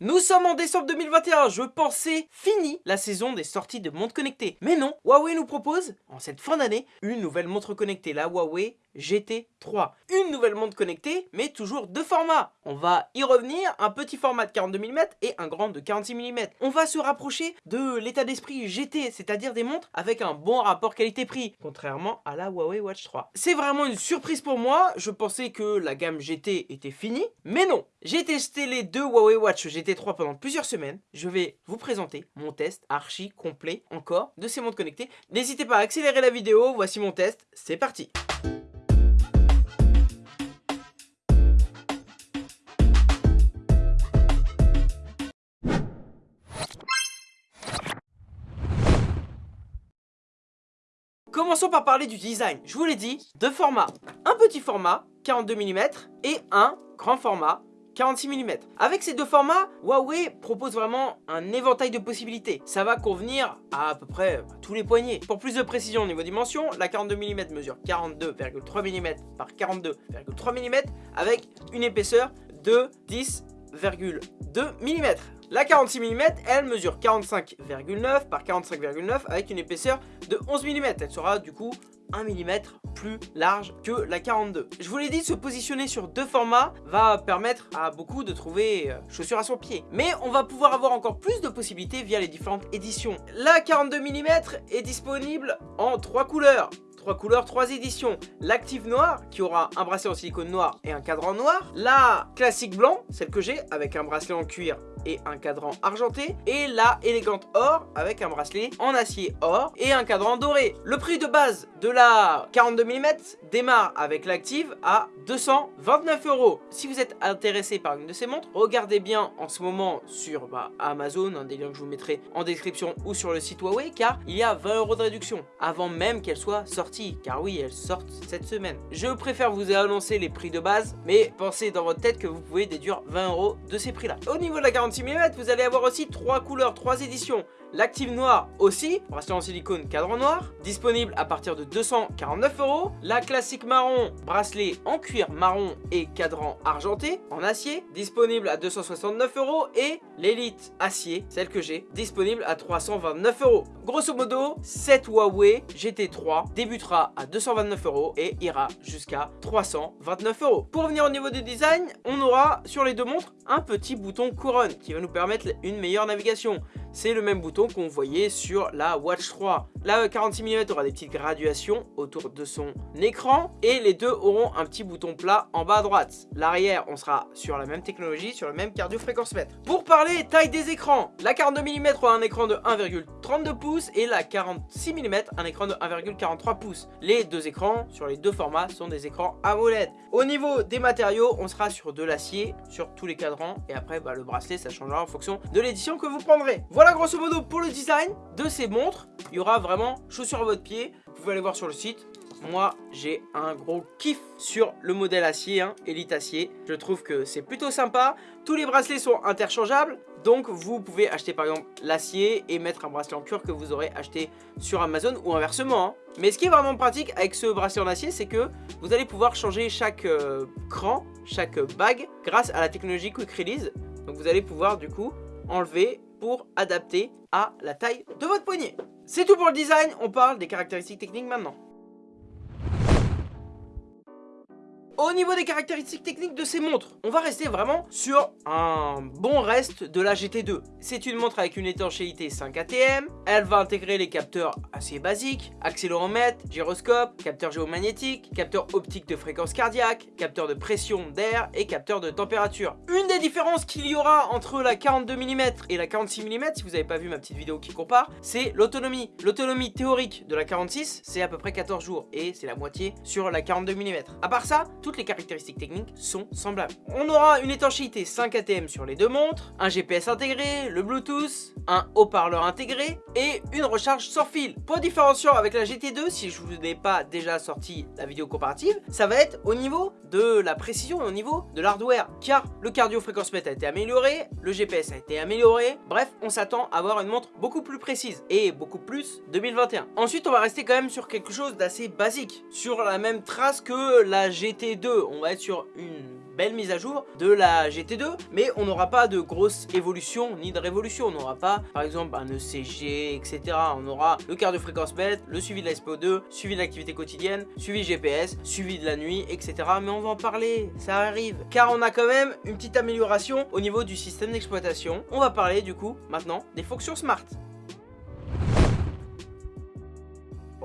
Nous sommes en décembre 2021, je pensais fini la saison des sorties de montres connectées. Mais non, Huawei nous propose, en cette fin d'année, une nouvelle montre connectée, la Huawei GT3. Une nouvelle montre connectée, mais toujours deux formats. On va y revenir, un petit format de 42 mm et un grand de 46 mm. On va se rapprocher de l'état d'esprit GT, c'est-à-dire des montres avec un bon rapport qualité-prix, contrairement à la Huawei Watch 3. C'est vraiment une surprise pour moi, je pensais que la gamme GT était finie, mais non J'ai testé les deux Huawei Watch GT 3 pendant plusieurs semaines, je vais vous présenter mon test archi complet encore de ces montres connectées. N'hésitez pas à accélérer la vidéo, voici mon test, c'est parti Commençons par parler du design. Je vous l'ai dit, deux formats. Un petit format, 42 mm, et un grand format, 46 mm. Avec ces deux formats, Huawei propose vraiment un éventail de possibilités. Ça va convenir à à peu près tous les poignets. Pour plus de précision au niveau dimension, la 42 mm mesure 42,3 mm par 42,3 mm avec une épaisseur de 10,2 mm. La 46 mm, elle mesure 45,9 par 45,9 avec une épaisseur de 11 mm. Elle sera du coup 1 mm plus large que la 42. Je vous l'ai dit, se positionner sur deux formats va permettre à beaucoup de trouver euh, chaussures à son pied. Mais on va pouvoir avoir encore plus de possibilités via les différentes éditions. La 42 mm est disponible en trois couleurs. Trois couleurs, trois éditions. L'active noir, qui aura un bracelet en silicone noir et un cadran noir. La classique blanc, celle que j'ai, avec un bracelet en cuir et un cadran argenté et la élégante or avec un bracelet en acier or et un cadran doré. Le prix de base de la 42 mm démarre avec l'active à 229 euros. Si vous êtes intéressé par une de ces montres, regardez bien en ce moment sur bah, Amazon, un des liens que je vous mettrai en description ou sur le site Huawei car il y a 20 euros de réduction avant même qu'elle soit sortie car oui elle sort cette semaine. Je préfère vous annoncer les prix de base mais pensez dans votre tête que vous pouvez déduire 20 euros de ces prix là. Au niveau de la 46 mm, vous allez avoir aussi trois couleurs, trois éditions. L'active noir aussi, bracelet en silicone cadran noir, disponible à partir de 249 euros. La classique marron, bracelet en cuir marron et cadran argenté en acier, disponible à 269 euros. Et l'élite acier, celle que j'ai, disponible à 329 euros. Grosso modo, cette Huawei GT3 débutera à 229 euros et ira jusqu'à 329 euros. Pour revenir au niveau du design, on aura sur les deux montres un petit bouton couronne qui va nous permettre une meilleure navigation c'est le même bouton qu'on voyait sur la Watch 3. La 46 mm aura des petites graduations autour de son écran et les deux auront un petit bouton plat en bas à droite. L'arrière, on sera sur la même technologie, sur le même cardio fréquence mètre. Pour parler taille des écrans, la 42 mm aura un écran de 1,32 pouces et la 46 mm un écran de 1,43 pouces. Les deux écrans sur les deux formats sont des écrans AMOLED. Au niveau des matériaux, on sera sur de l'acier sur tous les cadrans et après bah, le bracelet ça changera en fonction de l'édition que vous prendrez. Voilà grosso modo pour le design de ces montres. Il y aura vraiment chaussures à votre pied. Vous pouvez aller voir sur le site. Moi, j'ai un gros kiff sur le modèle acier, hein, Elite acier. Je trouve que c'est plutôt sympa. Tous les bracelets sont interchangeables. Donc, vous pouvez acheter par exemple l'acier et mettre un bracelet en cuir que vous aurez acheté sur Amazon ou inversement. Hein. Mais ce qui est vraiment pratique avec ce bracelet en acier, c'est que vous allez pouvoir changer chaque euh, cran, chaque bague grâce à la technologie Quick Release. Donc, vous allez pouvoir du coup enlever pour adapter à la taille de votre poignet. C'est tout pour le design, on parle des caractéristiques techniques maintenant. Au niveau des caractéristiques techniques de ces montres, on va rester vraiment sur un bon reste de la GT2. C'est une montre avec une étanchéité 5 ATM, elle va intégrer les capteurs assez basiques, accéléromètre, gyroscope, capteur géomagnétique, capteur optique de fréquence cardiaque, capteur de pression d'air et capteur de température. Une des différences qu'il y aura entre la 42 mm et la 46 mm, si vous n'avez pas vu ma petite vidéo qui compare, c'est l'autonomie. L'autonomie théorique de la 46, c'est à peu près 14 jours et c'est la moitié sur la 42 mm. À part ça, toutes les caractéristiques techniques sont semblables. On aura une étanchéité 5 ATM sur les deux montres, un GPS intégré, le Bluetooth, un haut-parleur intégré et une recharge sans fil. Point différenciant avec la GT2, si je vous ai pas déjà sorti la vidéo comparative, ça va être au niveau de la précision et au niveau de l'hardware, car le cardio fréquence mètre a été amélioré, le GPS a été amélioré, bref, on s'attend à avoir une montre beaucoup plus précise et beaucoup plus 2021. Ensuite, on va rester quand même sur quelque chose d'assez basique, sur la même trace que la GT2 on va être sur une belle mise à jour de la GT2, mais on n'aura pas de grosse évolution ni de révolution. On n'aura pas, par exemple, un ECG, etc. On aura le quart de fréquence bête, le suivi de la SPO2, suivi de l'activité quotidienne, suivi GPS, suivi de la nuit, etc. Mais on va en parler, ça arrive. Car on a quand même une petite amélioration au niveau du système d'exploitation. On va parler du coup maintenant des fonctions smart.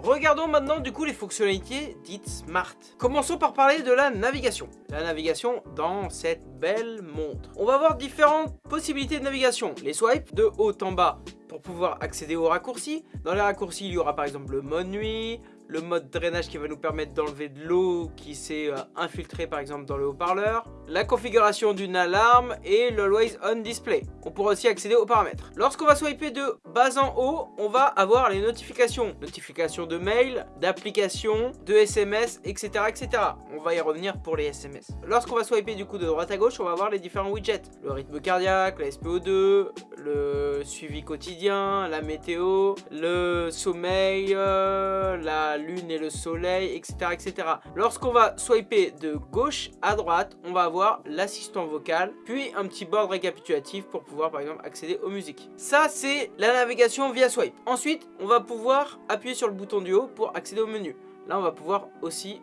Regardons maintenant du coup les fonctionnalités dites smart. Commençons par parler de la navigation. La navigation dans cette belle montre. On va avoir différentes possibilités de navigation. Les swipes de haut en bas pour pouvoir accéder aux raccourcis. Dans les raccourcis, il y aura par exemple le mode nuit, le mode drainage qui va nous permettre d'enlever de l'eau qui s'est euh, infiltrée par exemple dans le haut-parleur, la configuration d'une alarme et le Always On Display. On pourra aussi accéder aux paramètres. Lorsqu'on va swiper de bas en haut, on va avoir les notifications. Notifications de mail, d'applications, de SMS, etc., etc. On va y revenir pour les SMS. Lorsqu'on va swiper du coup de droite à gauche, on va avoir les différents widgets. Le rythme cardiaque, la SPO2, le suivi quotidien, la météo, le sommeil, euh, la lune et le soleil, etc. etc. Lorsqu'on va swiper de gauche à droite, on va avoir l'assistant vocal, puis un petit board récapitulatif pour pouvoir par exemple accéder aux musiques. Ça c'est la navigation via swipe. Ensuite, on va pouvoir appuyer sur le bouton du haut pour accéder au menu. Là, on va pouvoir aussi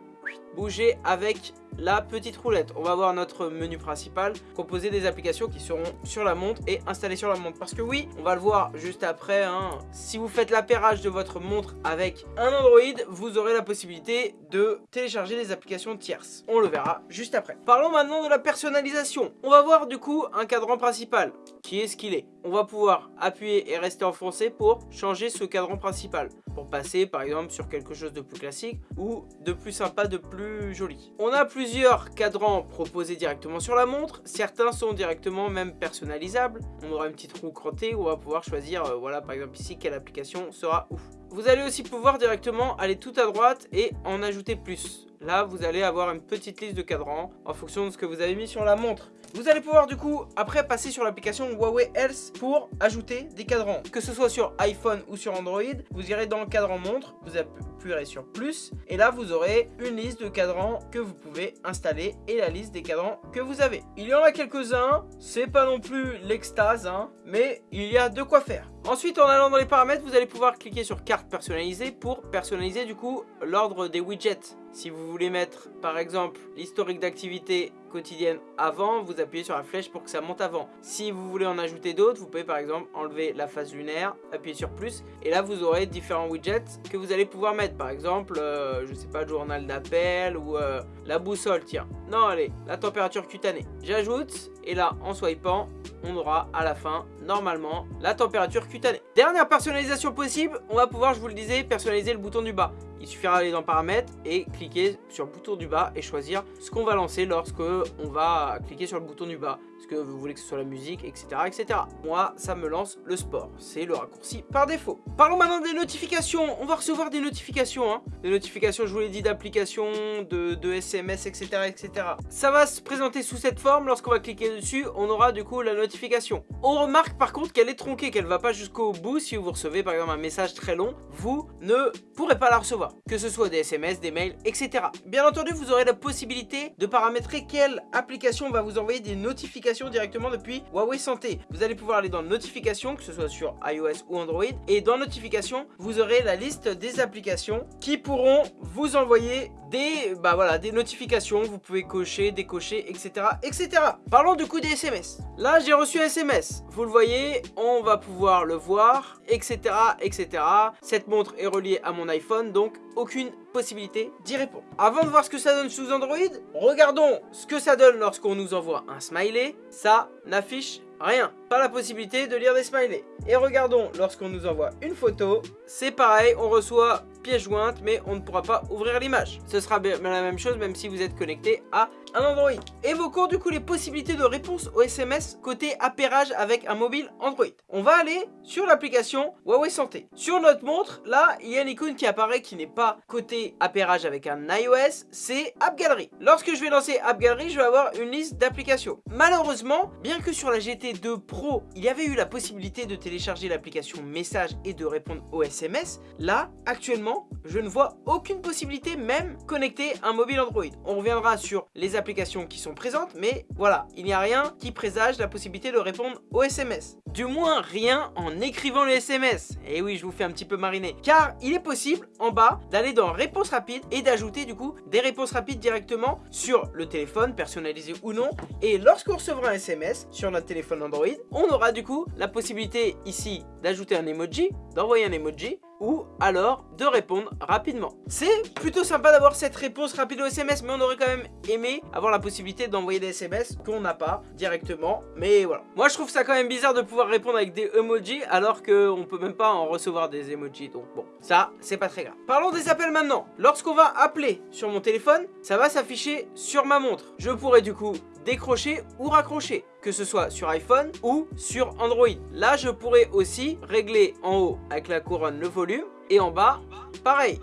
bouger avec la petite roulette. On va voir notre menu principal composé des applications qui seront sur la montre et installées sur la montre. Parce que oui, on va le voir juste après, hein, si vous faites l'appairage de votre montre avec un Android, vous aurez la possibilité de télécharger des applications tierces. On le verra juste après. Parlons maintenant de la personnalisation. On va voir du coup un cadran principal qui est ce qu'il est. On va pouvoir appuyer et rester enfoncé pour changer ce cadran principal. Pour passer par exemple sur quelque chose de plus classique ou de plus sympa, de plus joli. On a plusieurs cadrans proposés directement sur la montre. Certains sont directement même personnalisables. On aura une petite roue crottée où on va pouvoir choisir, euh, voilà par exemple ici, quelle application sera où. Vous allez aussi pouvoir directement aller tout à droite et en ajouter plus. Là, vous allez avoir une petite liste de cadrans en fonction de ce que vous avez mis sur la montre. Vous allez pouvoir du coup après passer sur l'application Huawei Health pour ajouter des cadrans. Que ce soit sur iPhone ou sur Android, vous irez dans le cadran montre, vous appuierez sur plus et là vous aurez une liste de cadrans que vous pouvez installer et la liste des cadrans que vous avez. Il y en a quelques-uns, c'est pas non plus l'extase, hein, mais il y a de quoi faire. Ensuite, en allant dans les paramètres, vous allez pouvoir cliquer sur carte personnalisée pour personnaliser du coup l'ordre des widgets. Si vous voulez mettre par exemple l'historique d'activité quotidienne avant, vous appuyez sur la flèche pour que ça monte avant. Si vous voulez en ajouter d'autres, vous pouvez par exemple enlever la phase lunaire, appuyer sur plus et là vous aurez différents widgets que vous allez pouvoir mettre. Par exemple, euh, je sais pas, journal d'appel ou euh, la boussole, tiens. Non, allez, la température cutanée. J'ajoute et là en swipant, on aura à la fin normalement la température cutanée. Dernière personnalisation possible, on va pouvoir, je vous le disais, personnaliser le bouton du bas. Il suffira d'aller dans paramètres et cliquer sur le bouton du bas et choisir ce qu'on va lancer lorsque on va cliquer sur le bouton du bas. Est-ce que vous voulez que ce soit la musique, etc. etc. Moi, ça me lance le sport. C'est le raccourci par défaut. Parlons maintenant des notifications. On va recevoir des notifications. Hein. Des notifications, je vous l'ai dit, d'applications, de, SMS, etc., etc. Ça va se présenter sous cette forme. Lorsqu'on va cliquer dessus, on aura du coup la notification. On remarque par contre qu'elle est tronquée, qu'elle va pas jusqu'au bout. Si vous recevez par exemple un message très long, vous ne pourrez pas la recevoir que ce soit des SMS, des mails, etc. Bien entendu, vous aurez la possibilité de paramétrer quelle application va vous envoyer des notifications directement depuis Huawei Santé. Vous allez pouvoir aller dans notifications, que ce soit sur iOS ou Android, et dans notifications, vous aurez la liste des applications qui pourront vous envoyer des, bah voilà, des notifications, vous pouvez cocher, décocher, etc. etc. Parlons du coup des SMS. Là, j'ai reçu un SMS. Vous le voyez, on va pouvoir le voir, etc. etc. Cette montre est reliée à mon iPhone, donc aucune possibilité d'y répondre. Avant de voir ce que ça donne sous Android, regardons ce que ça donne lorsqu'on nous envoie un smiley. Ça n'affiche rien. Pas la possibilité de lire des smileys. Et regardons, lorsqu'on nous envoie une photo, c'est pareil, on reçoit jointe, mais on ne pourra pas ouvrir l'image. Ce sera la même chose même si vous êtes connecté à un Android. Évoquons du coup les possibilités de réponse au SMS côté appairage avec un mobile Android. On va aller sur l'application Huawei Santé. Sur notre montre, là, il y a une icône qui apparaît qui n'est pas côté appairage avec un iOS, c'est App Gallery. Lorsque je vais lancer App Gallery, je vais avoir une liste d'applications. Malheureusement, bien que sur la GT2 Pro, il y avait eu la possibilité de télécharger l'application message et de répondre au SMS, là, actuellement, je ne vois aucune possibilité même connecter un mobile Android. On reviendra sur les applications qui sont présentes, mais voilà, il n'y a rien qui présage la possibilité de répondre aux SMS. Du moins, rien en écrivant les SMS. Et eh oui, je vous fais un petit peu mariner. Car il est possible, en bas, d'aller dans réponse rapide et d'ajouter du coup des réponses rapides directement sur le téléphone, personnalisé ou non. Et lorsqu'on recevra un SMS sur notre téléphone Android, on aura du coup la possibilité ici d'ajouter un emoji, d'envoyer un emoji, ou alors de répondre rapidement. C'est plutôt sympa d'avoir cette réponse rapide au SMS, mais on aurait quand même aimé avoir la possibilité d'envoyer des SMS qu'on n'a pas directement, mais voilà. Moi je trouve ça quand même bizarre de pouvoir répondre avec des emojis alors qu'on peut même pas en recevoir des emojis, donc bon, ça c'est pas très grave. Parlons des appels maintenant. Lorsqu'on va appeler sur mon téléphone, ça va s'afficher sur ma montre. Je pourrais du coup décrocher ou raccrocher, que ce soit sur iPhone ou sur Android. Là, je pourrais aussi régler en haut avec la couronne le volume et en bas, pareil,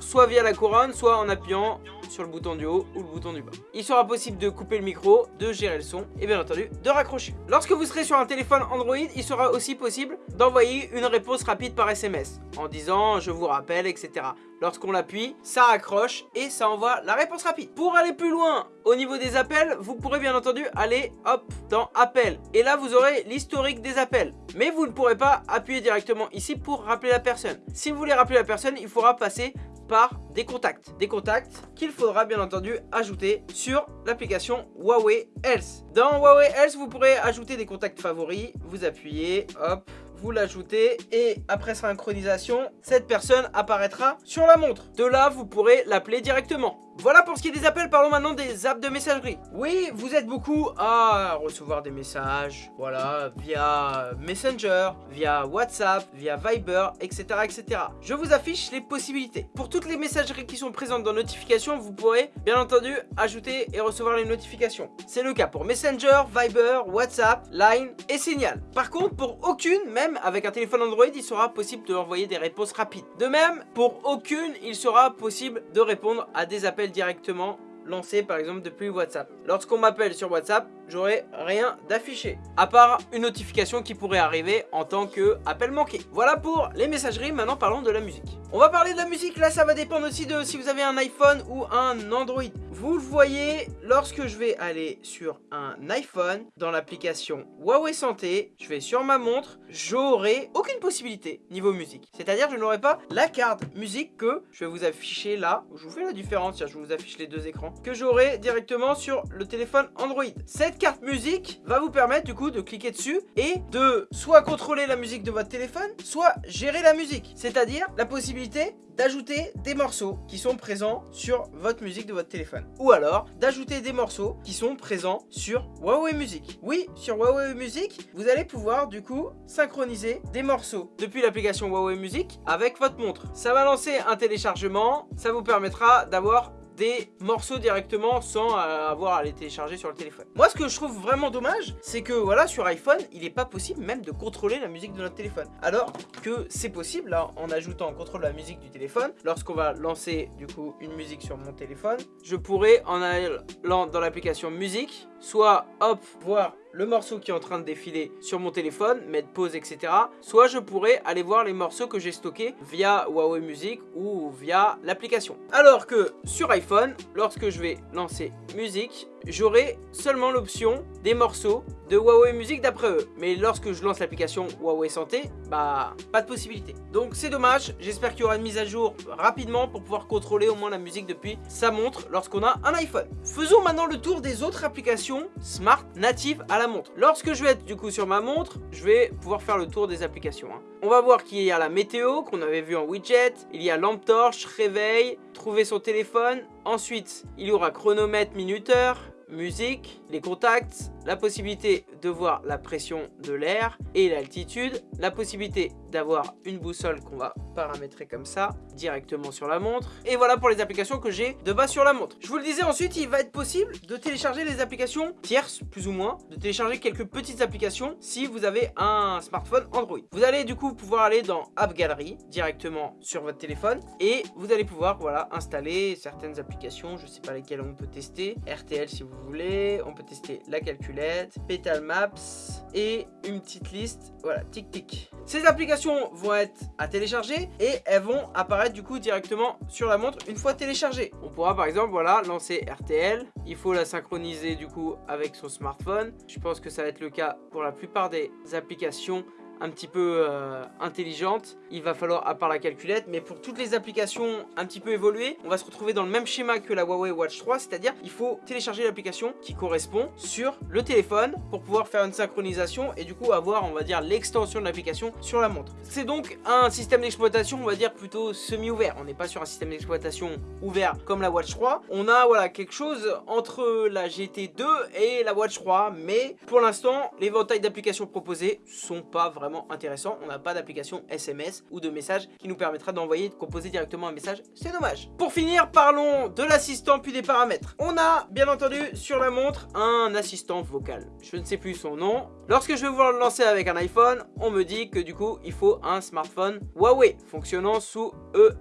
soit via la couronne, soit en appuyant sur le bouton du haut ou le bouton du bas. Il sera possible de couper le micro, de gérer le son et bien entendu de raccrocher. Lorsque vous serez sur un téléphone Android, il sera aussi possible d'envoyer une réponse rapide par SMS en disant je vous rappelle etc. Lorsqu'on l'appuie, ça accroche et ça envoie la réponse rapide. Pour aller plus loin au niveau des appels, vous pourrez bien entendu aller hop dans appel. Et là, vous aurez l'historique des appels. Mais vous ne pourrez pas appuyer directement ici pour rappeler la personne. Si vous voulez rappeler la personne, il faudra passer par des contacts. Des contacts qu'il faudra bien entendu ajouter sur l'application Huawei Health. Dans Huawei Health, vous pourrez ajouter des contacts favoris. Vous appuyez, hop, vous l'ajoutez et après synchronisation, cette personne apparaîtra sur la montre. De là, vous pourrez l'appeler directement. Voilà pour ce qui est des appels, parlons maintenant des apps de messagerie. Oui, vous êtes beaucoup à recevoir des messages, voilà, via Messenger, via WhatsApp, via Viber, etc. etc. Je vous affiche les possibilités. Pour toutes les messageries qui sont présentes dans notifications, vous pourrez bien entendu ajouter et recevoir les notifications. C'est le cas pour Messenger, Viber, WhatsApp, Line et Signal. Par contre, pour aucune, même avec un téléphone Android, il sera possible de envoyer des réponses rapides. De même, pour aucune, il sera possible de répondre à des appels directement lancé par exemple depuis WhatsApp. Lorsqu'on m'appelle sur WhatsApp, j'aurai rien d'affiché. À part une notification qui pourrait arriver en tant que appel manqué. Voilà pour les messageries, maintenant parlons de la musique. On va parler de la musique, là ça va dépendre aussi de si vous avez un iPhone ou un Android. Vous le voyez, lorsque je vais aller sur un iPhone, dans l'application Huawei Santé, je vais sur ma montre, j'aurai aucune possibilité niveau musique. C'est-à-dire je n'aurai pas la carte musique que je vais vous afficher là. Je vous fais la différence, je vous affiche les deux écrans que j'aurai directement sur le téléphone Android. Cette carte musique va vous permettre du coup de cliquer dessus et de soit contrôler la musique de votre téléphone, soit gérer la musique. C'est-à-dire la possibilité d'ajouter des morceaux qui sont présents sur votre musique de votre téléphone. Ou alors d'ajouter des morceaux qui sont présents sur Huawei Music. Oui, sur Huawei Music, vous allez pouvoir du coup synchroniser des morceaux depuis l'application Huawei Music avec votre montre. Ça va lancer un téléchargement, ça vous permettra d'avoir morceaux directement sans euh, avoir à les télécharger sur le téléphone. Moi, ce que je trouve vraiment dommage, c'est que voilà, sur iPhone, il n'est pas possible même de contrôler la musique de notre téléphone. Alors que c'est possible, là, en ajoutant contrôle la musique du téléphone, lorsqu'on va lancer du coup une musique sur mon téléphone, je pourrais en allant dans l'application musique, soit hop, voir le morceau qui est en train de défiler sur mon téléphone, mettre pause, etc. Soit je pourrais aller voir les morceaux que j'ai stockés via Huawei Music ou via l'application. Alors que sur iPhone, lorsque je vais lancer musique, j'aurai seulement l'option des morceaux de Huawei Music d'après eux. Mais lorsque je lance l'application Huawei Santé, bah pas de possibilité. Donc c'est dommage, j'espère qu'il y aura une mise à jour rapidement pour pouvoir contrôler au moins la musique depuis sa montre lorsqu'on a un iPhone. Faisons maintenant le tour des autres applications smart natives à la montre. Lorsque je vais être du coup sur ma montre, je vais pouvoir faire le tour des applications. Hein. On va voir qu'il y a la météo qu'on avait vu en widget, il y a lampe torche, réveil, trouver son téléphone. Ensuite, il y aura chronomètre minuteur, musique, les contacts, la possibilité de voir la pression de l'air et l'altitude, la possibilité d'avoir une boussole qu'on va paramétrer comme ça directement sur la montre. Et voilà pour les applications que j'ai de bas sur la montre. Je vous le disais ensuite, il va être possible de télécharger les applications tierces, plus ou moins, de télécharger quelques petites applications si vous avez un smartphone Android. Vous allez du coup pouvoir aller dans App Gallery directement sur votre téléphone et vous allez pouvoir voilà installer certaines applications, je sais pas lesquelles on peut tester, RTL si vous voulez, on peut tester la calculer Petal Maps et une petite liste, voilà, tic tic. Ces applications vont être à télécharger et elles vont apparaître du coup directement sur la montre une fois téléchargées. On pourra par exemple, voilà, lancer RTL. Il faut la synchroniser du coup avec son smartphone. Je pense que ça va être le cas pour la plupart des applications un petit peu euh, intelligente, il va falloir, à part la calculette, mais pour toutes les applications un petit peu évoluées, on va se retrouver dans le même schéma que la Huawei Watch 3, c'est-à-dire il faut télécharger l'application qui correspond sur le téléphone pour pouvoir faire une synchronisation et du coup avoir, on va dire, l'extension de l'application sur la montre. C'est donc un système d'exploitation, on va dire, plutôt semi-ouvert. On n'est pas sur un système d'exploitation ouvert comme la Watch 3. On a, voilà, quelque chose entre la GT2 et la Watch 3, mais pour l'instant, les l'éventail d'applications proposées sont pas vraiment intéressant. On n'a pas d'application SMS ou de message qui nous permettra d'envoyer, de composer directement un message. C'est dommage. Pour finir, parlons de l'assistant puis des paramètres. On a, bien entendu, sur la montre, un assistant vocal. Je ne sais plus son nom. Lorsque je vais vouloir le lancer avec un iPhone, on me dit que du coup, il faut un smartphone Huawei fonctionnant sous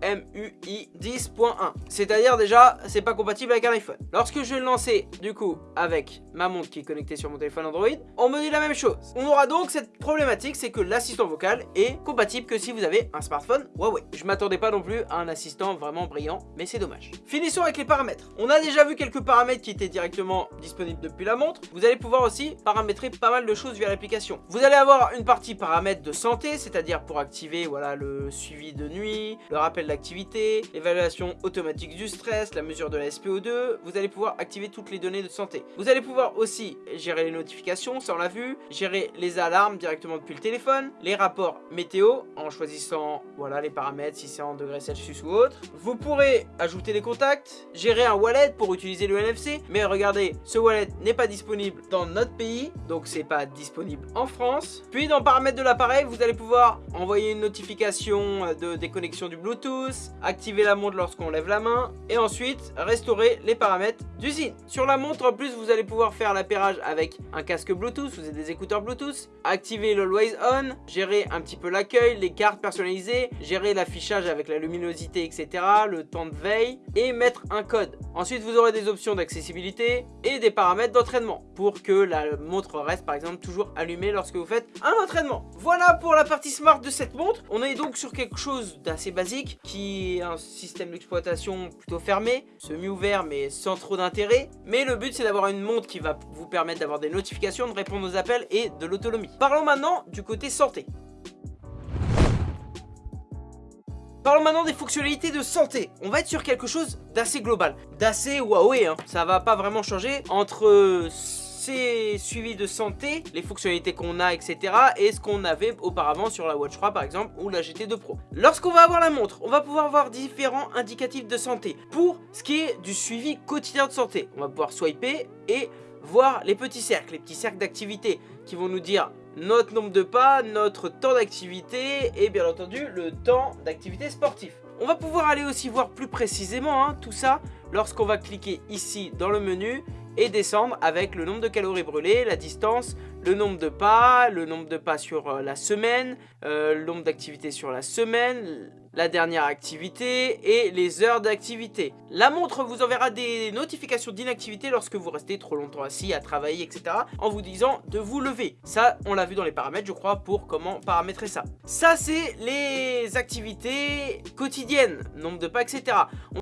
EMUI 10.1. C'est-à-dire déjà, c'est pas compatible avec un iPhone. Lorsque je vais le lancer, du coup, avec ma montre qui est connectée sur mon téléphone Android, on me dit la même chose. On aura donc cette problématique, c'est que l'assistant vocal est compatible que si vous avez un smartphone Huawei. Je m'attendais pas non plus à un assistant vraiment brillant, mais c'est dommage. Finissons avec les paramètres. On a déjà vu quelques paramètres qui étaient directement disponibles depuis la montre. Vous allez pouvoir aussi paramétrer pas mal de choses via l'application. Vous allez avoir une partie paramètres de santé, c'est-à-dire pour activer voilà, le suivi de nuit, le rappel d'activité, l'évaluation automatique du stress, la mesure de la SPO2. Vous allez pouvoir activer toutes les données de santé. Vous allez pouvoir aussi gérer les notifications, ça on l'a vu, gérer les alarmes directement depuis le téléphone, les rapports météo en choisissant voilà les paramètres si c'est en degrés Celsius ou autre. Vous pourrez ajouter des contacts, gérer un wallet pour utiliser le NFC, mais regardez, ce wallet n'est pas disponible dans notre pays, donc c'est pas disponible en France. Puis dans paramètres de l'appareil, vous allez pouvoir envoyer une notification de déconnexion du Bluetooth, activer la montre lorsqu'on lève la main, et ensuite restaurer les paramètres d'usine. Sur la montre en plus, vous allez pouvoir faire l'appairage avec un casque Bluetooth, vous avez des écouteurs Bluetooth, activer le Always On, gérer un petit peu l'accueil, les cartes personnalisées, gérer l'affichage avec la luminosité, etc., le temps de veille et mettre un code. Ensuite, vous aurez des options d'accessibilité et des paramètres d'entraînement pour que la montre reste par exemple toujours allumée lorsque vous faites un entraînement. Voilà pour la partie smart de cette montre. On est donc sur quelque chose d'assez basique qui est un système d'exploitation plutôt fermé, semi-ouvert mais sans trop d'intérêt. Mais le but c'est d'avoir une montre qui va vous permettre d'avoir des notifications, de répondre aux appels et de l'autonomie. Parlons maintenant du santé. Parlons maintenant des fonctionnalités de santé. On va être sur quelque chose d'assez global, d'assez Huawei. Hein. Ça va pas vraiment changer entre ces suivis de santé, les fonctionnalités qu'on a, etc. et ce qu'on avait auparavant sur la Watch 3 par exemple ou la GT2 Pro. Lorsqu'on va avoir la montre, on va pouvoir voir différents indicatifs de santé. Pour ce qui est du suivi quotidien de santé, on va pouvoir swiper et voir les petits cercles, les petits cercles d'activité qui vont nous dire notre nombre de pas, notre temps d'activité et bien entendu le temps d'activité sportif. On va pouvoir aller aussi voir plus précisément hein, tout ça lorsqu'on va cliquer ici dans le menu et descendre avec le nombre de calories brûlées, la distance, le nombre de pas, le nombre de pas sur euh, la semaine, euh, le nombre d'activités sur la semaine, la dernière activité et les heures d'activité. La montre vous enverra des notifications d'inactivité lorsque vous restez trop longtemps assis à travailler, etc. en vous disant de vous lever. Ça, on l'a vu dans les paramètres, je crois, pour comment paramétrer ça. Ça, c'est les activités quotidiennes, nombre de pas, etc.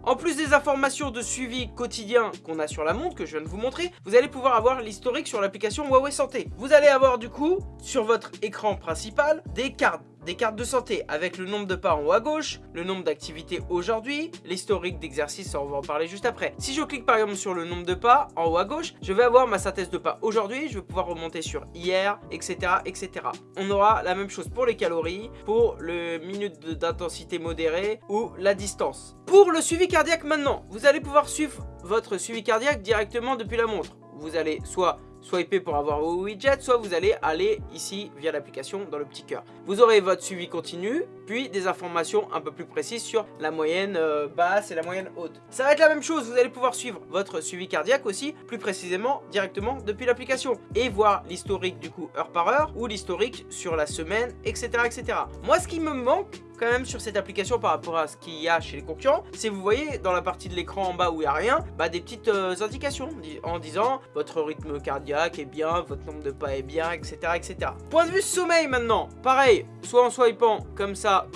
En plus des informations de suivi quotidien qu'on a sur la montre, que je viens de vous montrer, vous allez pouvoir avoir l'historique sur l'application Huawei Santé. Vous allez avoir du coup, sur votre écran principal, des cartes des cartes de santé avec le nombre de pas en haut à gauche, le nombre d'activités aujourd'hui, l'historique d'exercice, on va en parler juste après. Si je clique par exemple sur le nombre de pas en haut à gauche, je vais avoir ma synthèse de pas aujourd'hui, je vais pouvoir remonter sur hier, etc. etc. On aura la même chose pour les calories, pour le minute d'intensité modérée ou la distance. Pour le suivi cardiaque maintenant, vous allez pouvoir suivre votre suivi cardiaque directement depuis la montre. Vous allez soit swiper pour avoir vos widgets, soit vous allez aller ici via l'application dans le petit cœur. Vous aurez votre suivi continu, puis des informations un peu plus précises sur la moyenne euh, basse et la moyenne haute. Ça va être la même chose, vous allez pouvoir suivre votre suivi cardiaque aussi, plus précisément directement depuis l'application, et voir l'historique du coup heure par heure, ou l'historique sur la semaine, etc., etc. Moi ce qui me manque, quand même sur cette application par rapport à ce qu'il y a chez les concurrents, c'est vous voyez dans la partie de l'écran en bas où il n'y a rien, bah, des petites euh, indications en disant votre rythme cardiaque est bien, votre nombre de pas est bien, etc. etc. Point de vue sommeil maintenant, pareil, soit en swipant comme ça,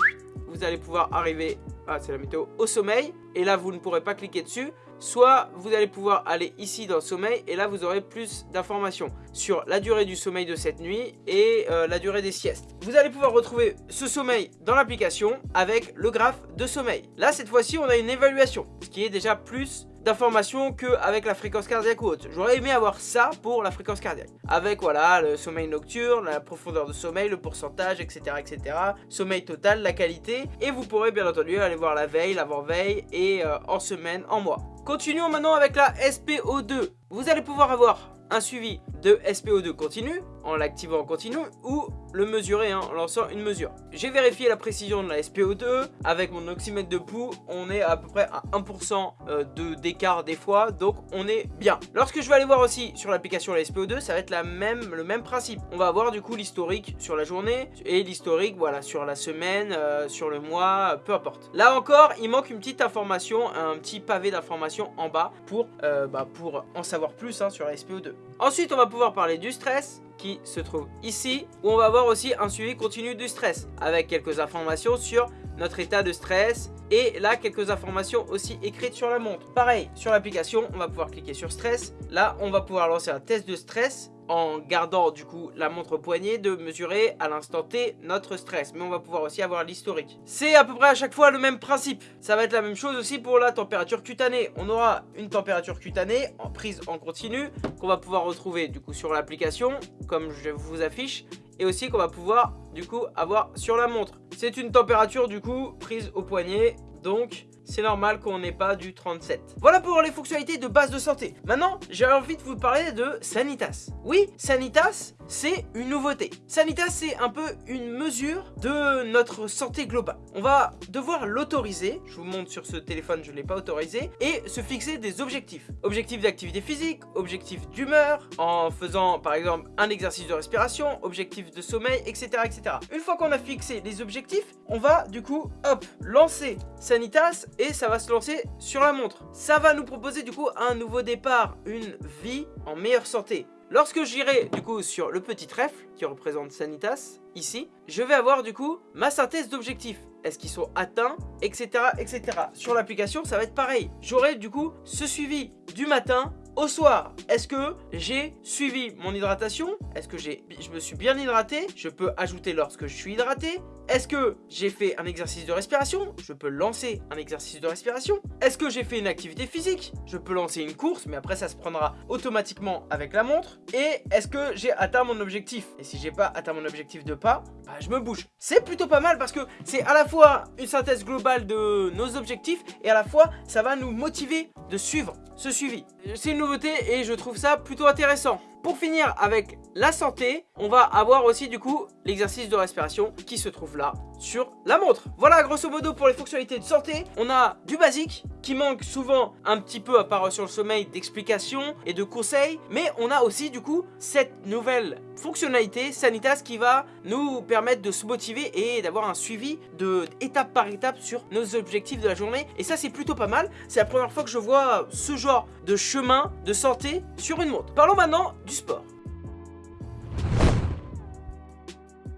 vous allez pouvoir arriver, ah c'est la météo, au sommeil, et là vous ne pourrez pas cliquer dessus, soit vous allez pouvoir aller ici dans sommeil et là vous aurez plus d'informations sur la durée du sommeil de cette nuit et euh, la durée des siestes. Vous allez pouvoir retrouver ce sommeil dans l'application avec le graphe de sommeil. Là cette fois-ci on a une évaluation, ce qui est déjà plus d'informations qu'avec la fréquence cardiaque ou autre. J'aurais aimé avoir ça pour la fréquence cardiaque. Avec voilà le sommeil nocturne, la profondeur de sommeil, le pourcentage, etc. etc. Sommeil total, la qualité. Et vous pourrez bien entendu aller voir la veille, l'avant-veille et euh, en semaine, en mois. Continuons maintenant avec la SPO2. Vous allez pouvoir avoir un suivi de SPO2 continu en l'activant en continu ou le mesurer hein, en lançant une mesure. J'ai vérifié la précision de la SPO2 avec mon oxymètre de pouls, on est à peu près à 1% euh, d'écart des fois, donc on est bien. Lorsque je vais aller voir aussi sur l'application la SPO2, ça va être le même principe. On va avoir du coup l'historique sur la journée et l'historique voilà sur la semaine, euh, sur le mois, peu importe. Là encore, il manque une petite information, un petit pavé d'information en bas pour, euh, bah, en savoir plus hein, sur la SPO2. Ensuite, on va pouvoir parler du stress qui se trouve ici, où on va avoir aussi un suivi continu du stress, avec quelques informations sur notre état de stress, et là quelques informations aussi écrites sur la montre. Pareil, sur l'application, on va pouvoir cliquer sur stress, là on va pouvoir lancer un test de stress, en gardant du coup la montre poignée de mesurer à l'instant T notre stress. Mais on va pouvoir aussi avoir l'historique. C'est à peu près à chaque fois le même principe. Ça va être la même chose aussi pour la température cutanée. On aura une température cutanée en prise en continu qu'on va pouvoir retrouver du coup sur l'application comme je vous affiche et aussi qu'on va pouvoir du coup avoir sur la montre. C'est une température du coup prise au poignet donc c'est normal qu'on n'ait pas du 37. Voilà pour les fonctionnalités de base de santé. Maintenant, j'ai envie de vous parler de Sanitas. Oui, Sanitas, c'est une nouveauté. Sanitas, c'est un peu une mesure de notre santé globale. On va devoir l'autoriser, je vous montre sur ce téléphone, je ne l'ai pas autorisé, et se fixer des objectifs. Objectifs d'activité physique, objectifs d'humeur, en faisant par exemple un exercice de respiration, objectifs de sommeil, etc. etc. Une fois qu'on a fixé les objectifs, on va du coup, hop, lancer Sanitas et ça va se lancer sur la montre. Ça va nous proposer du coup un nouveau départ, une vie en meilleure santé. Lorsque j'irai du coup sur le petit trèfle qui représente Sanitas, ici, je vais avoir du coup ma synthèse d'objectifs. Est-ce qu'ils sont atteints, etc. etc. Sur l'application, ça va être pareil. J'aurai du coup ce suivi du matin au soir, est-ce que j'ai suivi mon hydratation? Est-ce que je me suis bien hydraté? Je peux ajouter lorsque je suis hydraté Est-ce que j'ai fait un exercice de respiration? Je peux lancer un exercice de respiration Est-ce que j'ai fait une activité physique? Je peux lancer une course, mais après ça se prendra automatiquement avec la montre. Et est-ce que j'ai atteint mon objectif? Et si j'ai pas atteint mon objectif de pas, bah je me bouge. C'est plutôt pas mal parce que c'est à la fois une synthèse globale de nos objectifs et à la fois ça va nous motiver de suivre ce suivi. C'est une nouveauté et je trouve ça plutôt intéressant. Pour finir avec la santé, on va avoir aussi du coup l'exercice de respiration qui se trouve là sur la montre. Voilà grosso modo pour les fonctionnalités de santé. On a du basique qui manque souvent un petit peu à part sur le sommeil d'explications et de conseils. Mais on a aussi du coup cette nouvelle fonctionnalité Sanitas qui va nous permettre de se motiver et d'avoir un suivi de étape par étape sur nos objectifs de la journée. Et ça c'est plutôt pas mal. C'est la première fois que je vois ce genre de chemin de santé sur une montre. Parlons maintenant du sport.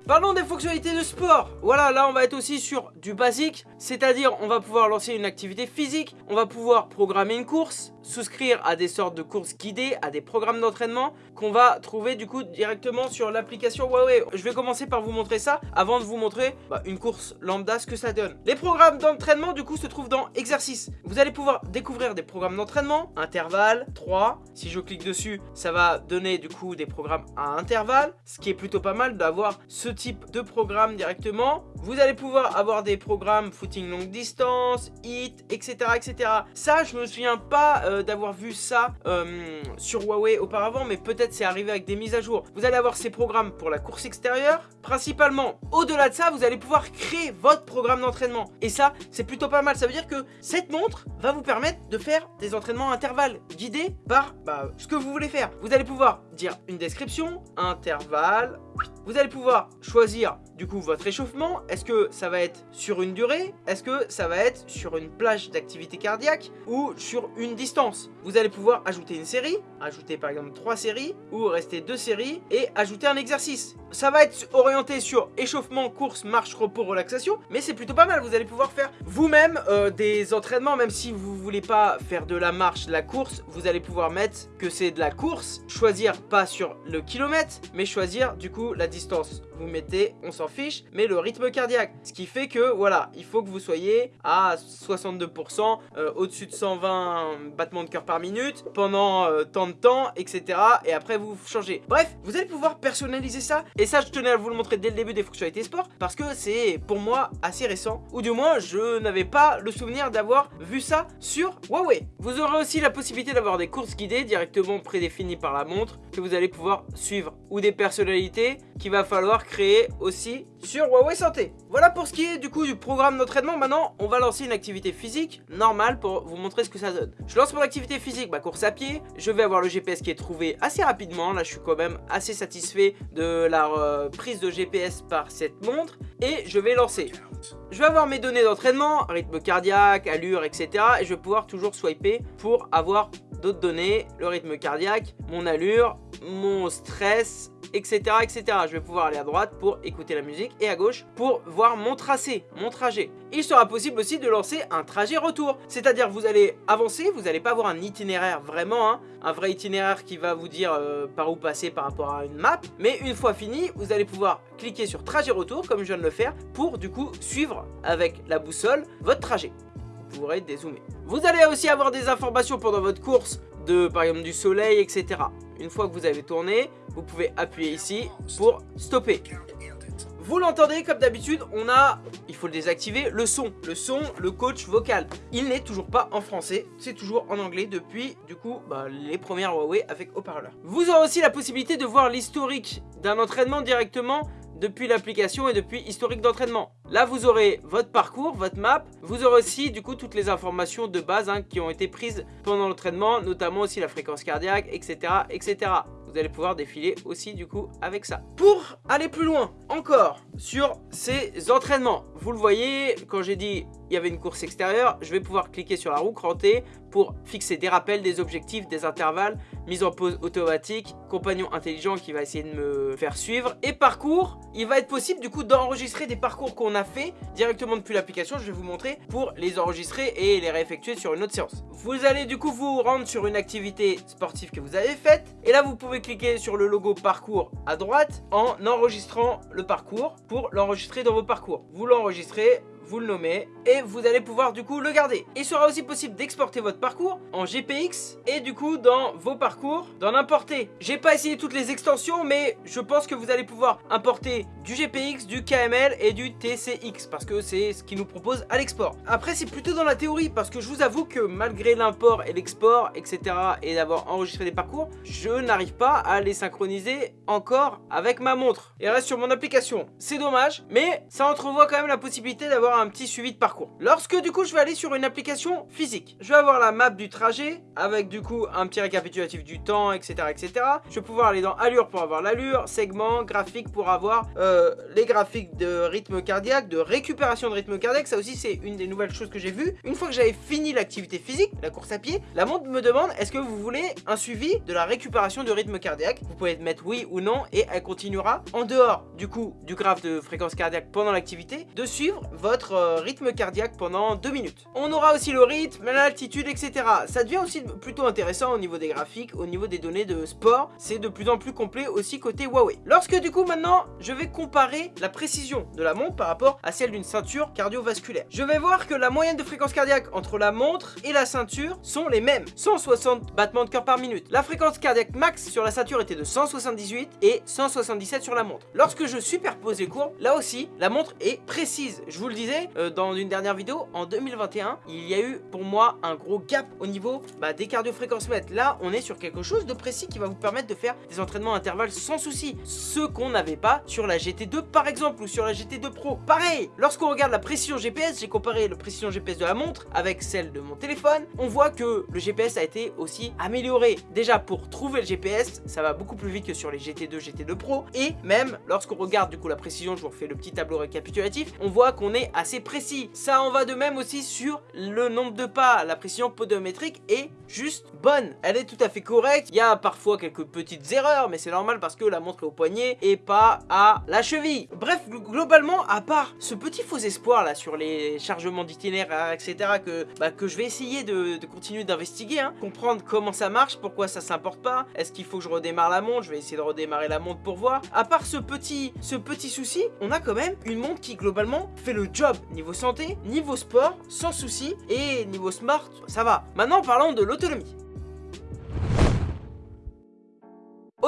Parlons des fonctionnalités de sport Voilà, là on va être aussi sur du basique, c'est-à-dire on va pouvoir lancer une activité physique, on va pouvoir programmer une course, souscrire à des sortes de courses guidées, à des programmes d'entraînement qu'on va trouver du coup directement sur l'application Huawei. Je vais commencer par vous montrer ça avant de vous montrer bah, une course lambda, ce que ça donne. Les programmes d'entraînement du coup se trouvent dans exercice. Vous allez pouvoir découvrir des programmes d'entraînement, intervalle, 3. Si je clique dessus, ça va donner du coup des programmes à intervalle, ce qui est plutôt pas mal d'avoir ce type de programme directement. Vous allez pouvoir avoir des programmes footing longue distance, hit, etc. etc. Ça, je me souviens pas euh, d'avoir vu ça euh, sur Huawei auparavant, mais peut-être c'est arrivé avec des mises à jour. Vous allez avoir ces programmes pour la course extérieure, principalement. Au-delà de ça, vous allez pouvoir créer votre programme d'entraînement. Et ça, c'est plutôt pas mal. Ça veut dire que cette montre va vous permettre de faire des entraînements intervalles guidés par bah, ce que vous voulez faire. Vous allez pouvoir dire une description, intervalle, Vous allez pouvoir choisir du coup votre échauffement. Est-ce que ça va être sur une durée? Est-ce que ça va être sur une plage d'activité cardiaque ou sur une distance? Vous allez pouvoir ajouter une série, ajouter par exemple trois séries ou rester deux séries et ajouter un exercice. Ça va être orienté sur échauffement, course, marche, repos, relaxation, mais c'est plutôt pas mal. Vous allez pouvoir faire vous-même euh, des entraînements, même si vous voulez pas faire de la marche, de la course, vous allez pouvoir mettre que c'est de la course, choisir pas sur le kilomètre, mais choisir du coup la distance. Vous mettez, on s'en fiche, mais le rythme cardiaque. Ce qui fait que, voilà, il faut que vous soyez à 62%, euh, au-dessus de 120 battements de cœur par minute, pendant euh, tant de temps, etc. Et après, vous changez. Bref, vous allez pouvoir personnaliser ça. Ça, je tenais à vous le montrer dès le début des fonctionnalités sport, parce que c'est, pour moi, assez récent. Ou du moins, je n'avais pas le souvenir d'avoir vu ça sur Huawei. Vous aurez aussi la possibilité d'avoir des courses guidées directement prédéfinies par la montre, que vous allez pouvoir suivre. Ou des personnalités qu'il va falloir créer aussi sur Huawei Santé. Voilà pour ce qui est du coup du programme d'entraînement. Maintenant, on va lancer une activité physique normale pour vous montrer ce que ça donne. Je lance mon activité physique, ma course à pied. Je vais avoir le GPS qui est trouvé assez rapidement. Là, je suis quand même assez satisfait de la euh, prise de GPS par cette montre. Et je vais lancer. Je vais avoir mes données d'entraînement, rythme cardiaque, allure, etc. Et je vais pouvoir toujours swiper pour avoir d'autres données, le rythme cardiaque, mon allure, mon stress, etc., etc. Je vais pouvoir aller à droite pour écouter la musique et à gauche pour voir mon tracé, mon trajet. Il sera possible aussi de lancer un trajet retour, c'est-à-dire vous allez avancer, vous n'allez pas avoir un itinéraire vraiment, hein, un vrai itinéraire qui va vous dire euh, par où passer par rapport à une map, mais une fois fini, vous allez pouvoir cliquer sur trajet retour comme je viens de le faire pour du coup suivre avec la boussole votre trajet. Vous pourrez dézoomer. Vous allez aussi avoir des informations pendant votre course de par exemple du soleil, etc. Une fois que vous avez tourné, vous pouvez appuyer ici pour stopper. Vous l'entendez comme d'habitude, on a, il faut le désactiver, le son. Le son, le coach vocal. Il n'est toujours pas en français, c'est toujours en anglais depuis, du coup, bah, les premières Huawei avec haut-parleur. Vous aurez aussi la possibilité de voir l'historique d'un entraînement directement depuis l'application et depuis historique d'entraînement. Là, vous aurez votre parcours, votre map. Vous aurez aussi, du coup, toutes les informations de base hein, qui ont été prises pendant l'entraînement, notamment aussi la fréquence cardiaque, etc., etc. Vous allez pouvoir défiler aussi, du coup, avec ça. Pour aller plus loin, encore, sur ces entraînements. Vous le voyez, quand j'ai dit il y avait une course extérieure, je vais pouvoir cliquer sur la roue crantée pour fixer des rappels, des objectifs, des intervalles, mise en pause automatique, compagnon intelligent qui va essayer de me faire suivre, et parcours, il va être possible du coup d'enregistrer des parcours qu'on a fait directement depuis l'application, je vais vous montrer, pour les enregistrer et les réeffectuer sur une autre séance. Vous allez du coup vous rendre sur une activité sportive que vous avez faite, et là vous pouvez cliquer sur le logo parcours à droite en enregistrant le parcours pour l'enregistrer dans vos parcours. Vous l'enregistrez, vous le nommez et vous allez pouvoir du coup le garder. Il sera aussi possible d'exporter votre parcours en GPX et du coup dans vos parcours d'en importer. J'ai pas essayé toutes les extensions mais je pense que vous allez pouvoir importer du GPX, du KML et du TCX parce que c'est ce qui nous propose à l'export. Après c'est plutôt dans la théorie parce que je vous avoue que malgré l'import et l'export etc et d'avoir enregistré des parcours, je n'arrive pas à les synchroniser encore avec ma montre. Et reste sur mon application. C'est dommage mais ça entrevoit quand même la possibilité d'avoir un petit suivi de parcours. Lorsque du coup je vais aller sur une application physique, je vais avoir la map du trajet avec du coup un petit récapitulatif du temps etc etc. Je vais pouvoir aller dans allure pour avoir l'allure, segment, graphique pour avoir euh, les graphiques de rythme cardiaque, de récupération de rythme cardiaque, ça aussi c'est une des nouvelles choses que j'ai vues. Une fois que j'avais fini l'activité physique, la course à pied, la montre me demande est-ce que vous voulez un suivi de la récupération de rythme cardiaque? Vous pouvez mettre oui ou non et elle continuera en dehors du coup du graphe de fréquence cardiaque pendant l'activité de suivre votre euh, rythme cardiaque pendant 2 minutes. On aura aussi le rythme, l'altitude, etc. Ça devient aussi plutôt intéressant au niveau des graphiques, au niveau des données de sport. C'est de plus en plus complet aussi côté Huawei. Lorsque du coup maintenant, je vais comparer la précision de la montre par rapport à celle d'une ceinture cardiovasculaire. Je vais voir que la moyenne de fréquence cardiaque entre la montre et la ceinture sont les mêmes. 160 battements de cœur par minute. La fréquence cardiaque max sur la ceinture était de 178 et 177 sur la montre. Lorsque je superpose les courbes, là aussi, la montre est précise. Je vous le disais, euh, dans une dernière vidéo, en 2021, il y a eu pour moi un gros gap au niveau bah, des cardio-fréquences mètres. Là, on est sur quelque chose de précis qui va vous permettre de faire des entraînements intervalles sans souci. Ce qu'on n'avait pas sur la GT2 par exemple ou sur la GT2 Pro. Pareil, lorsqu'on regarde la précision GPS, j'ai comparé la précision GPS de la montre avec celle de mon téléphone, on voit que le GPS a été aussi amélioré. Déjà pour trouver le GPS, ça va beaucoup plus vite que sur les GT2, GT2 Pro et même lorsqu'on regarde du coup la précision, je vous refais le petit tableau récapitulatif, on voit qu'on est assez précis. Ça en va de même aussi sur le nombre de pas, la précision podiométrique est juste bonne. Elle est tout à fait correcte, il y a parfois quelques petites erreurs, mais c'est normal parce que la montre est au poignet et pas à la cheville. Bref, globalement, à part ce petit faux espoir là sur les chargements d'itinéraire, etc., que, bah, que je vais essayer de, continuer d'investiguer, hein, comprendre comment ça marche, pourquoi ça s'importe pas, est-ce qu'il faut que je redémarre la montre, je vais essayer de redémarrer la montre pour voir. À part ce ce petit souci, on a quand même une montre qui globalement fait le job niveau santé, niveau sport, sans souci, et niveau smart, ça va. Maintenant parlons de l'autonomie.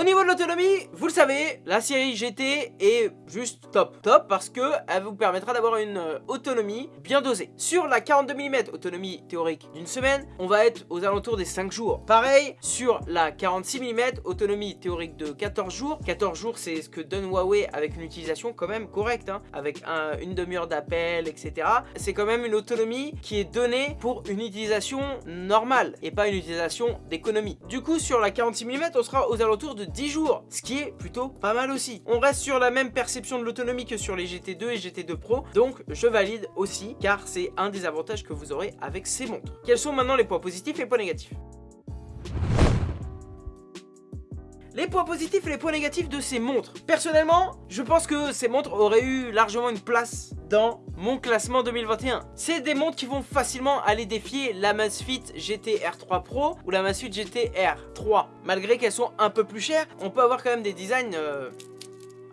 Niveau de l'autonomie, vous le savez, la série GT est juste top. Top parce que elle vous permettra d'avoir une euh, autonomie bien dosée. Sur la 42 mm, autonomie théorique d'une semaine, on va être aux alentours des 5 jours. Pareil, sur la 46 mm, autonomie théorique de 14 jours. 14 jours, c'est ce que donne Huawei avec une utilisation quand même correcte, hein, avec une demi-heure d'appel, etc. C'est quand même une autonomie qui est donnée pour une utilisation normale et pas une utilisation d'économie. Du coup, sur la 46 mm, on sera aux alentours de 10 jours, ce qui est plutôt pas mal aussi. On reste sur la même perception de l'autonomie que sur les GT2 et GT2 Pro, donc je valide aussi, car c'est un des avantages que vous aurez avec ces montres. Quels sont maintenant les points positifs et points négatifs? Les points positifs et les points négatifs de ces montres. Personnellement, je pense que ces montres auraient eu largement une place dans mon classement 2021. C'est des montres qui vont facilement aller défier la Masfit GT R3 Pro ou la Masfit GT R3. Malgré qu'elles sont un peu plus chères, on peut avoir quand même des designs... Euh,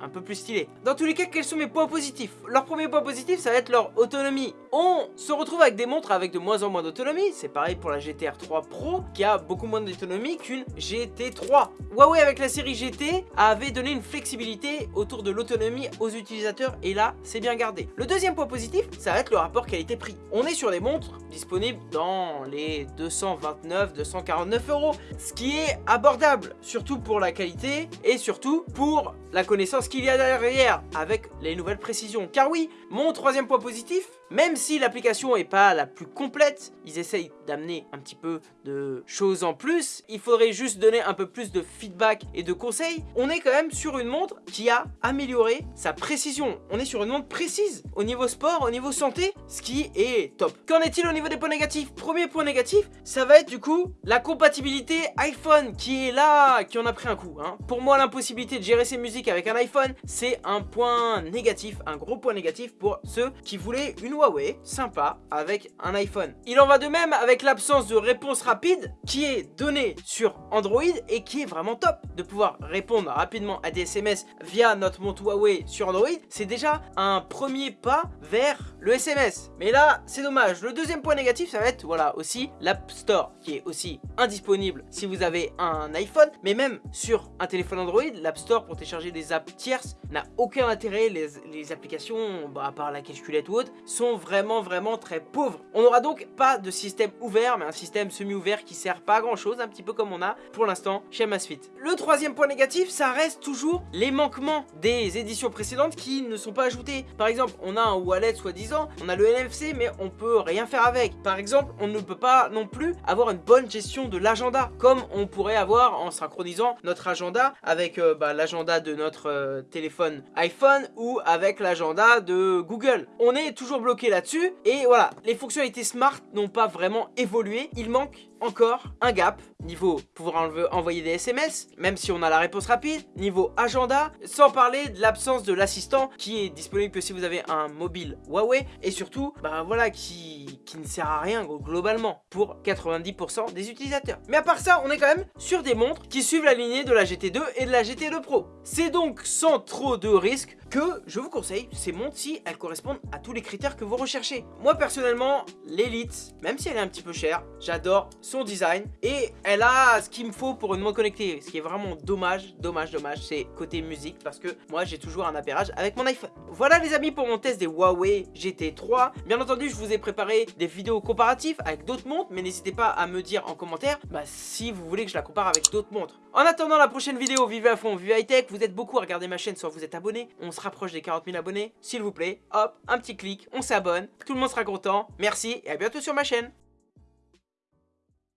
un peu plus stylé. Dans tous les cas, quels sont mes points positifs? Leur premier point positif, ça va être leur autonomie. On se retrouve avec des montres avec de moins en moins d'autonomie. C'est pareil pour la GTR 3 Pro, qui a beaucoup moins d'autonomie qu'une GT3. Huawei, avec la série GT, avait donné une flexibilité autour de l'autonomie aux utilisateurs, et là, c'est bien gardé. Le deuxième point positif, ça va être le rapport qualité-prix. On est sur des montres disponibles dans les 229-249 euros, ce qui est abordable, surtout pour la qualité, et surtout pour la connaissance qu'il y a derrière avec les nouvelles précisions. Car oui, mon troisième point positif, même si l'application est pas la plus complète, ils essayent d'amener un petit peu de choses en plus. Il faudrait juste donner un peu plus de feedback et de conseils. On est quand même sur une montre qui a amélioré sa précision. On est sur une montre précise au niveau sport, au niveau santé, ce qui est top. Qu'en est-il au niveau des points négatifs? Premier point négatif, ça va être du coup la compatibilité iPhone qui est là, qui en a pris un coup. Hein. Pour moi, l'impossibilité de gérer ses musiques avec un iPhone, c'est un point négatif, un gros point négatif pour ceux qui voulaient une Huawei sympa avec un iPhone. Il en va de même avec l'absence de réponse rapide qui est donnée sur Android et qui est vraiment top. De pouvoir répondre rapidement à des SMS via notre montre Huawei sur Android, c'est déjà un premier pas vers le SMS. Mais là, c'est dommage. Le deuxième point négatif, ça va être voilà aussi l'App Store qui est aussi indisponible si vous avez un iPhone, mais même sur un téléphone Android, l'App Store pour télécharger des apps tierces n'a aucun intérêt. Les, applications, bah, à part la calculette ou autre, sont vraiment vraiment très pauvres. On n'aura donc pas de système ouvert, mais un système semi-ouvert qui sert pas à grand chose, un petit peu comme on a pour l'instant chez Masfit. Le troisième point négatif, ça reste toujours les manquements des éditions précédentes qui ne sont pas ajoutés. Par exemple, on a un wallet soi-disant, on a le NFC, mais on peut rien faire avec. Par exemple, on ne peut pas non plus avoir une bonne gestion de l'agenda, comme on pourrait avoir en synchronisant notre agenda avec euh, bah, l'agenda de notre euh, téléphone iPhone ou avec l'agenda de Google. On est toujours bloqué là-dessus et voilà, les fonctionnalités smart n'ont pas vraiment évolué. Il manque encore un gap niveau pouvoir envoyer des SMS, même si on a la réponse rapide, niveau agenda, sans parler de l'absence de l'assistant qui est disponible que si vous avez un mobile Huawei et surtout, bah voilà, qui, ne sert à rien globalement pour 90% des utilisateurs. Mais à part ça, on est quand même sur des montres qui suivent la lignée de la GT2 et de la GT2 Pro. C'est donc sans trop de risques que je vous conseille, ces montres si elles correspondent à tous les critères que vous recherchez. Moi personnellement, l'Elite, même si elle est un petit peu chère, j'adore son design et elle a ce qu'il me faut pour une montre connectée. Ce qui est vraiment dommage, dommage, dommage, c'est côté musique parce que moi j'ai toujours un appairage avec mon iPhone. Voilà les amis pour mon test des Huawei GT3. Bien entendu, je vous ai préparé des vidéos comparatives avec d'autres montres, mais n'hésitez pas à me dire en commentaire bah, si vous voulez que je la compare avec d'autres montres. En attendant la prochaine vidéo, vivez à fond, vivez high tech, vous êtes beaucoup à regarder ma chaîne, soit vous êtes abonné, on se rapproche des 40 000 abonnés, s'il vous plaît, hop, un petit clic, on s'abonne, tout le monde sera content, merci et à bientôt sur ma chaîne.